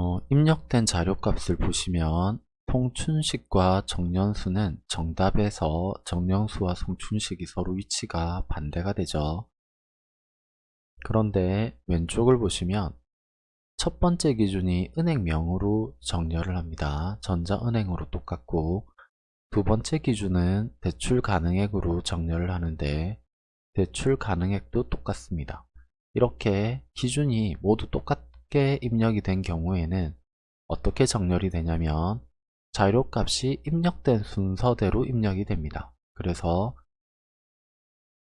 어, 입력된 자료값을 보시면 송춘식과 정연수는 정답에서 정연수와 송춘식이 서로 위치가 반대가 되죠. 그런데 왼쪽을 보시면 첫 번째 기준이 은행명으로 정렬을 합니다. 전자은행으로 똑같고 두 번째 기준은 대출 가능액으로 정렬을 하는데 대출 가능액도 똑같습니다. 이렇게 기준이 모두 똑같 게 입력이 된 경우에는 어떻게 정렬이 되냐면 자료 값이 입력된 순서대로 입력이 됩니다. 그래서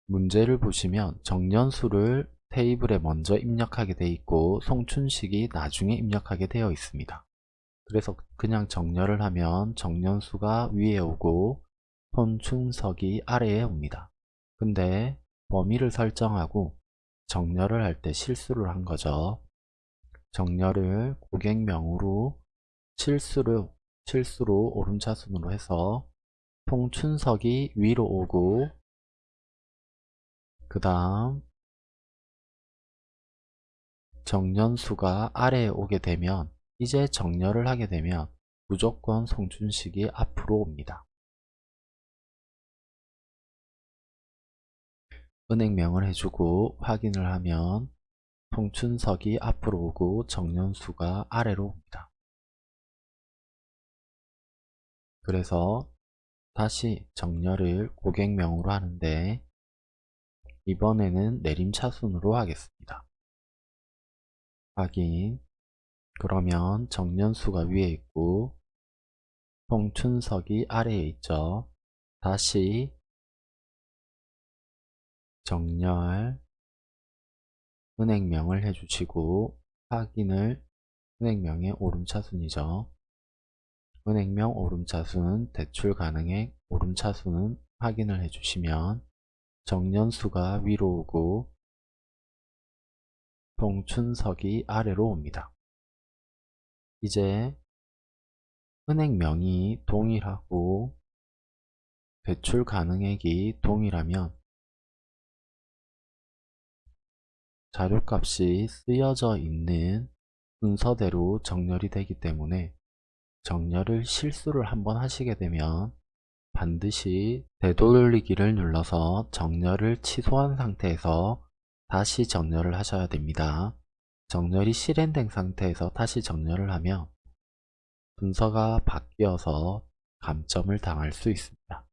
문제를 보시면 정년수를 테이블에 먼저 입력하게 되어 있고 송춘식이 나중에 입력하게 되어 있습니다. 그래서 그냥 정렬을 하면 정년수가 위에 오고 손춘석이 아래에 옵니다. 근데 범위를 설정하고 정렬을 할 때 실수를 한 거죠. 정렬을 고객명으로 실수로, 실수로 오름차순으로 해서 송춘석이 위로 오고 그 다음 정년수가 아래에 오게 되면 이제 정렬을 하게 되면 무조건 송춘식이 앞으로 옵니다. 은행명을 해주고 확인을 하면 송춘석이 앞으로 오고 정년수가 아래로 옵니다. 그래서 다시 정렬을 고객명으로 하는데 이번에는 내림차순으로 하겠습니다. 확인 그러면 정년수가 위에 있고 송춘석이 아래에 있죠. 다시 정렬 은행명을 해주시고 확인을 은행명의 오름차순이죠. 은행명 오름차순, 대출 가능액 오름차순은 확인을 해주시면 정년수가 위로 오고 송춘석이 아래로 옵니다. 이제 은행명이 동일하고 대출 가능액이 동일하면 자료값이 쓰여져 있는 순서대로 정렬이 되기 때문에 정렬을 실수를 한번 하시게 되면 반드시 되돌리기를 눌러서 정렬을 취소한 상태에서 다시 정렬을 하셔야 됩니다. 정렬이 실행된 상태에서 다시 정렬을 하면 순서가 바뀌어서 감점을 당할 수 있습니다.